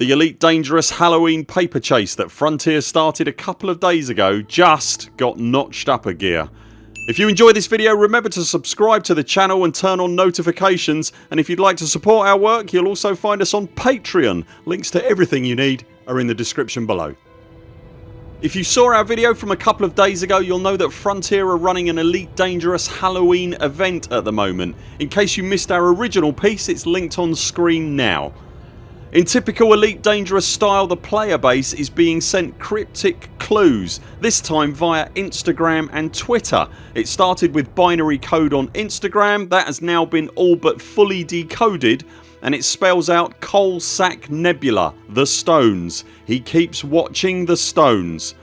The Elite Dangerous Halloween paper chase that Frontier started a couple of days ago just got notched up a gear. If you enjoy this video remember to subscribe to the channel and turn on notifications and if you'd like to support our work you'll also find us on Patreon. Links to everything you need are in the description below. If you saw our video from a couple of days ago you'll know that Frontier are running an Elite Dangerous Halloween event at the moment. In case you missed our original piece it's linked on screen now. In typical Elite Dangerous style the player base is being sent cryptic clues this time via Instagram and Twitter. It started with binary code on Instagram that has now been all but fully decoded and it spells out Coal Sack Nebula the stones. He keeps watching the stones.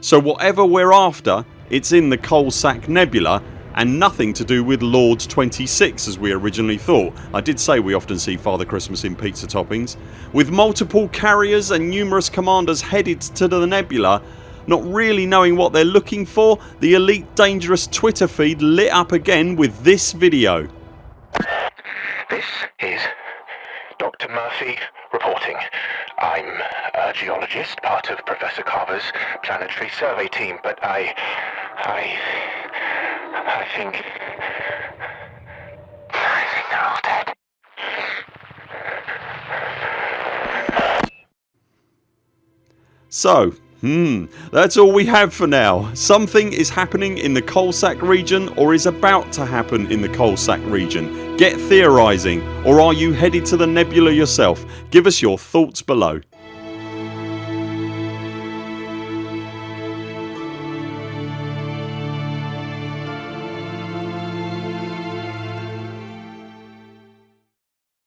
So whatever we're after it's in the Coal Sack Nebula and nothing to do with Lords 26 as we originally thought. I did say we often see Father Christmas in pizza toppings. With multiple carriers and numerous commanders headed to the nebula not really knowing what they're looking for the Elite Dangerous Twitter feed lit up again with this video. This is Dr Murphy reporting. I'm a geologist, part of Professor Carver's planetary survey team but I... I... I think... I think they're all dead. So Hmm, that's all we have for now. Something is happening in the Coalsack region or is about to happen in the Coalsack region. Get theorising or are you headed to the nebula yourself? Give us your thoughts below.